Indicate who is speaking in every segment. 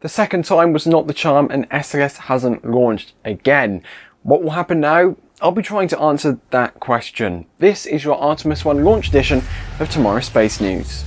Speaker 1: The second time was not the charm and SLS hasn't launched again. What will happen now? I'll be trying to answer that question. This is your Artemis 1 launch edition of TMRO Space News.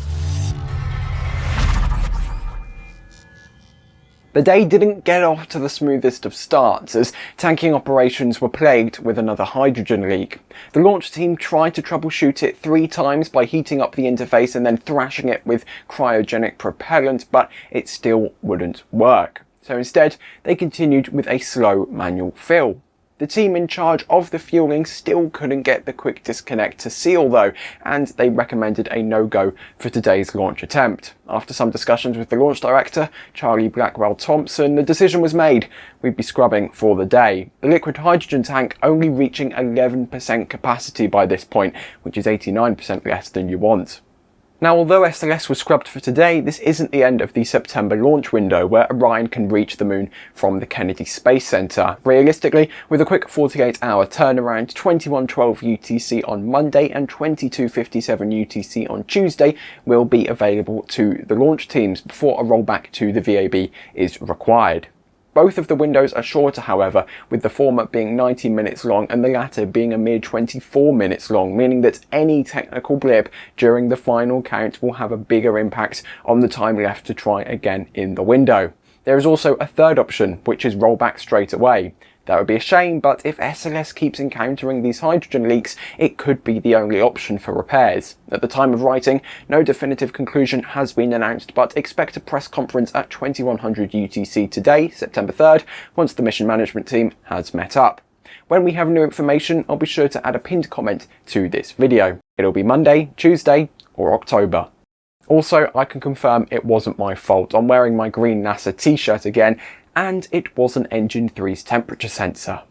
Speaker 1: The day didn't get off to the smoothest of starts as tanking operations were plagued with another hydrogen leak. The launch team tried to troubleshoot it three times by heating up the interface and then thrashing it with cryogenic propellant, but it still wouldn't work. So instead, they continued with a slow manual fill. The team in charge of the fueling still couldn't get the quick disconnect to seal though, and they recommended a no-go for today's launch attempt. After some discussions with the launch director, Charlie Blackwell Thompson, the decision was made. We'd be scrubbing for the day. The liquid hydrogen tank only reaching 11% capacity by this point, which is 89% less than you want. Now, although SLS was scrubbed for today, this isn't the end of the September launch window where Orion can reach the moon from the Kennedy Space Center. Realistically, with a quick 48 hour turnaround, 2112 UTC on Monday and 2257 UTC on Tuesday will be available to the launch teams before a rollback to the VAB is required. Both of the windows are shorter however, with the former being 90 minutes long and the latter being a mere 24 minutes long, meaning that any technical blip during the final count will have a bigger impact on the time left to try again in the window. There is also a third option, which is rollback straight away. That would be a shame, but if SLS keeps encountering these hydrogen leaks, it could be the only option for repairs. At the time of writing, no definitive conclusion has been announced, but expect a press conference at 2100 UTC today, September 3rd, once the mission management team has met up. When we have new information, I'll be sure to add a pinned comment to this video. It'll be Monday, Tuesday, or October. Also, I can confirm it wasn't my fault. I'm wearing my green NASA t-shirt again and it wasn't Engine 3's temperature sensor.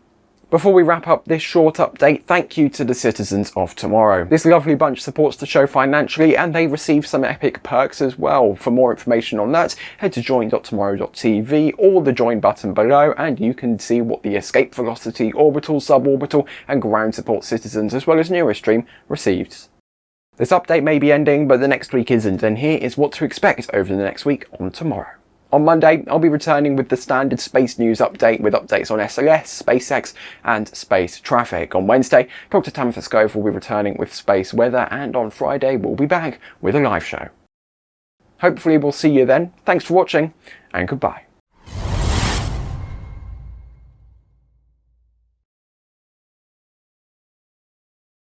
Speaker 1: Before we wrap up this short update, thank you to the citizens of TMRO. This lovely bunch supports the show financially and they receive some epic perks as well. For more information on that, head to join.tmro.tv or the join button below and you can see what the escape velocity, orbital, suborbital and ground support citizens as well as Neurostream received. This update may be ending, but the next week isn't, and here is what to expect over the next week on TMRO. On Monday, I'll be returning with the standard space news update with updates on SLS, SpaceX and space traffic. On Wednesday, Dr. Tamitha Skov will be returning with space weather and on Friday we'll be back with a live show. Hopefully we'll see you then. Thanks for watching and goodbye.